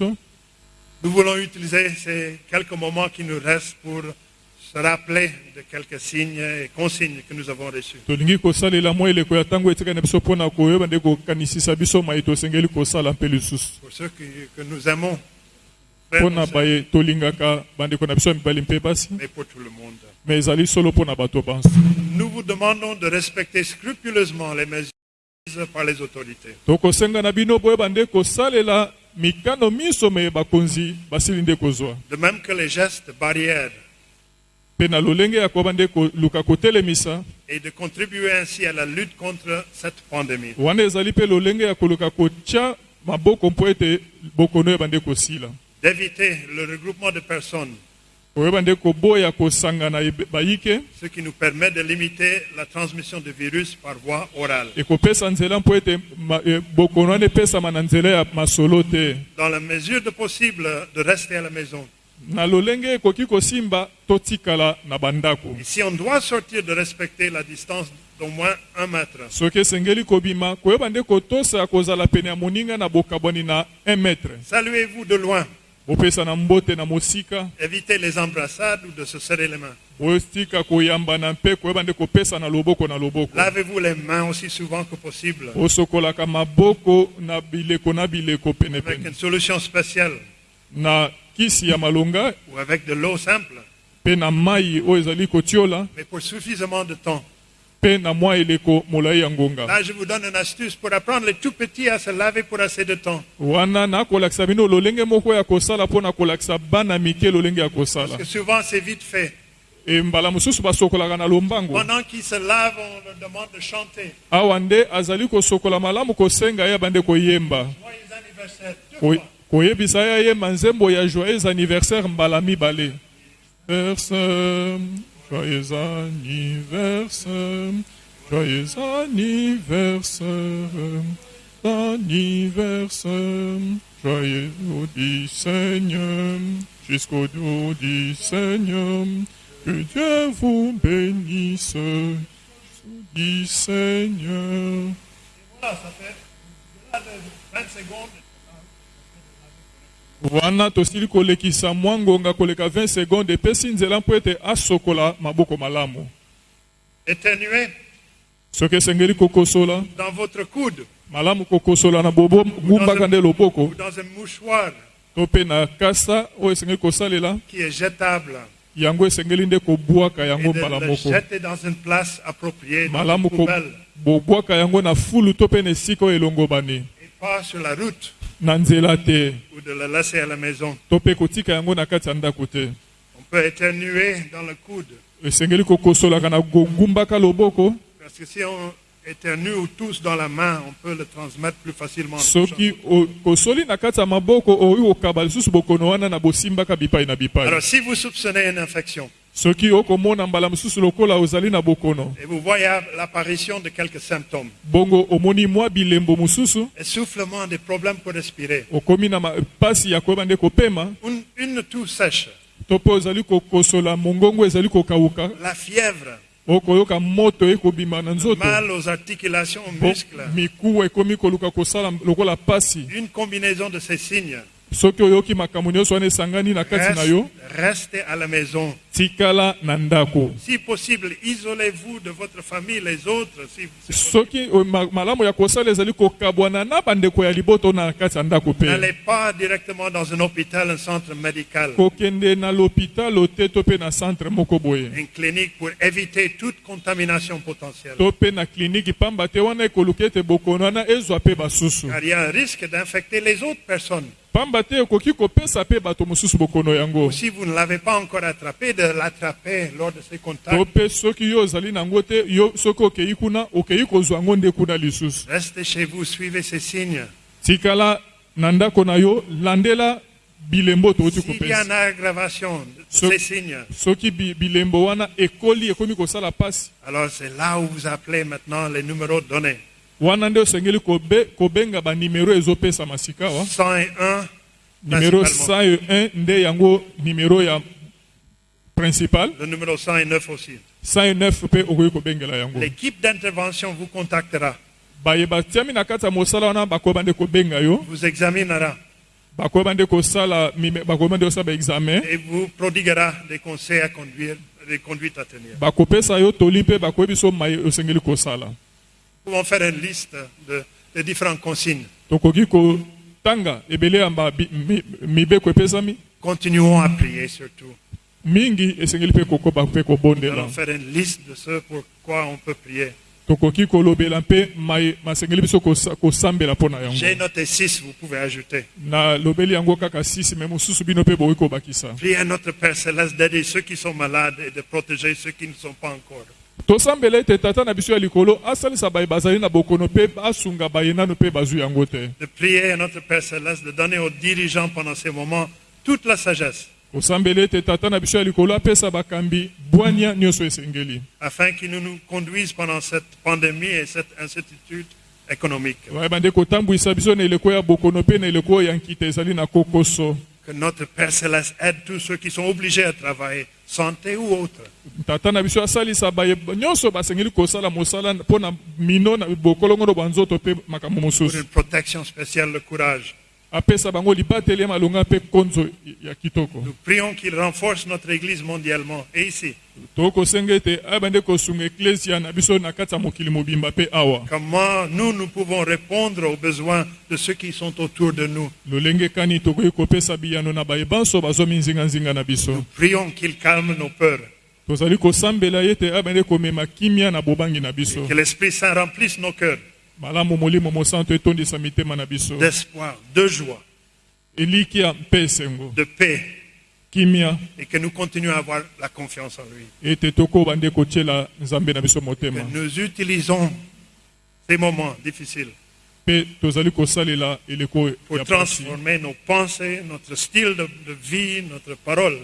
Nous voulons utiliser ces quelques moments qui nous restent pour se rappeler de quelques signes et consignes que nous avons reçus. Pour ceux que, que nous aimons, frères mpo et na sœurs, baye tolingaka bandeko na biso ya mibali mpe basi mais pour tout le monde. me ezali solo mpo na bato banso Nous vous demandons de respecter scrupuleusement les mesures prises par les autorités. tokosenga na bino boyeba nde kosalela De même que les gestes barrières et de contribuer ainsi à la lutte contre cette pandémie. D'éviter le regroupement de personnes, ce qui nous permet de limiter la transmission du virus par voie orale. e, masolo te Dans la mesure de possible, de rester à la maison. Et si on doit sortir, de respecter la distance d'au moins un mètre. soki esengeli kobima koyeba nde kotosa ya kozala pene ya moninga na bokabwani na 1 metre Saluez-vous de loin. Évitez les embrassades ou de se serrer les mains. Lavez-vous les mains aussi souvent que possible. Avec une solution spéciale. Ou avec de l'eau simple, mais pour suffisamment de temps. Là, je vous donne une astuce pour apprendre les tout petits à se laver pour assez de temps. Parce que souvent, c'est vite fait. e Pendant qu'ils se lavent, on leur demande de chanter. awa nde azali kosokola malamu kosenga ye bande koyemba. Koyebisa ye ayemba nzembo ya joyeux anniversaire mbala mibale joyeux anniversaire joyeux anniversaire anniversaire joyeux jour du Seigneur jusqu'au jour du Seigneur que Dieu vous bénisse du Seigneur Voilà, ça fait au-delà de 20 secondes. Wana tosili kolekisa mwa ngonga koleka 20 seconde epesi nzela mpo ete asokola maboko malamu. Éternuez soki esengeli kokosola dans votre coude. malamu kokosola na bobo gumbaka nde loboko. ou dans un mouchoir. To mpe na kasa oyo esengeli kosalela qui est jetable. yango esengeli nde kobwaka Et yango de mbala le moko. jeter dans une place appropriée, dans malamu une ko- poubelle, bobwaka yango na fulu to mpe na esika oyo elongobani. Et pas sur la route, na nzela te ou de le laisser à la maison. to mpe kotika yango na kati ya ndako te On peut éternuer dans le coude. esengeli kokosolaka na kogumbaka loboko Parce que si on éternue ou tousse dans la main, on peut le transmettre plus facilement. en soki touchant. o- kosoli na kati ya maboko oyo kokaba lisusu bokono wana na bosimbaka bipai na bipai Alors, si vous soupçonnez une infection soki okomona mbala mosusu lokola ozali na bokono et vous voyez l'apparition de quelques symptômes, bongo omoni mwa bilembo mosusu essoufflement, des problèmes pour respirer, okomi na ma- pasi ya koyeba nde kopema une, une toux sèche, to mpe ozali kokosola mongongo ezali kokawuka la fièvre, okoyoka moto ekobima na nzoto. Mal aux articulations, aux muscles, mikuwa ekomi koluka kosala lokola pasi. Une combinaison de ces signes, soki oyoki makambo nyonso wana esangani na kati na reste- yo restez à la maison. Tikala na ndako Si possible, isolez-vous de votre famille, les autres. Si, soki ma- malamu ya kosala ezali kokabwana na bandeko ya liboto na kati ya ndako mpe N'allez pas directement dans un hôpital, un centre médical, kokende na lopitalo te to mpe na centre moko boye une clinique pour éviter toute contamination potentielle. to mpe na kliniki pamba te wana ekoluka ete bokono wana ezwa mpe basusu Car il y a un risque d'infecter les autres personnes. pamba te ekoki kopesa mpe bato mosusu bokono yango Si vous ne l'avez pas encore attrapé, de l'attraper lors de ces to contacts. mpe soki yo ozali nango te yo soki okei kuna okei kozwa yango nde kuna lisusu Restez chez vous, suivez ces signes. tikala na ndako na yo landela bilembo touti S'il y a une kopesa aggravation de So- ces signes, soki bi- bilembo wana ekoli ekomi kosala pasi alors c'est là où vous appelez maintenant les numéros donnés. wana nde osengeli kobe, kobenga banimero ezopesama sikawa 101, numero principalement. 101 nde yango numero ya principal le numéro 109 aussi. 109 mpe okoki kobengela yango L'équipe d'intervention vous contactera, vous examinera et vous prodiguera des conseils à conduire, des conduites à tenir. Nous pouvons faire une liste de, de différentes consignes. Continuons à prier surtout. Mingi esengeli mpe kokoba mpe Nous kobondela allons faire une liste de ce pourquoi on peut prier. tokoki kolobela mpe mai masengeli biso kosa- kosambela mpo na J'ai noté six, vous pouvez ajouter. nalobeli yango kaka sisi me mosusu bino mpe bokoki kobakisa Priez à notre Père Céleste d'aider ceux qui sont malades et de protéger ceux qui ne sont pas encore. tosambela ete tata na biso ya likolo asalisa baye bazali na bokono mpe asunga baye nanu mpe bazwi yango te De prier à notre Père Céleste de donner aux dirigeants pendant ces moments toute la sagesse afin qu'ils nous, nous conduisent pendant cette pandémie et cette incertitude économique. Que notre Père Céleste aide tous ceux qui sont obligés à travailler, santé ou autre. Pour une protection spéciale, le courage. Nous prions qu'il renforce notre Église mondialement et ici. Comment nous, nous pouvons répondre aux besoins de ceux qui sont autour de nous. biso Prions qu'il calme nos peurs. Que l'Esprit Saint remplisse nos cœurs d'espoir, de joie, de paix et que nous continuons à avoir la confiance en lui. biso Que nous utilisons ces moments difficiles pour transformer nos pensées, notre style de, de vie, notre parole,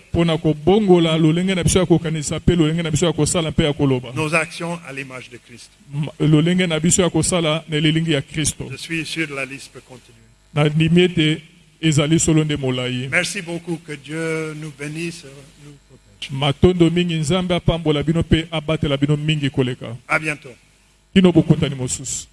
nos actions à l'image de Christ. Je suis sûr la liste peut continuer. Merci beaucoup. Que Dieu nous bénisse, nous protège. matondo mingi nzambe apambola bino mpe abatela bino mingi koleka kino bokutani mosusu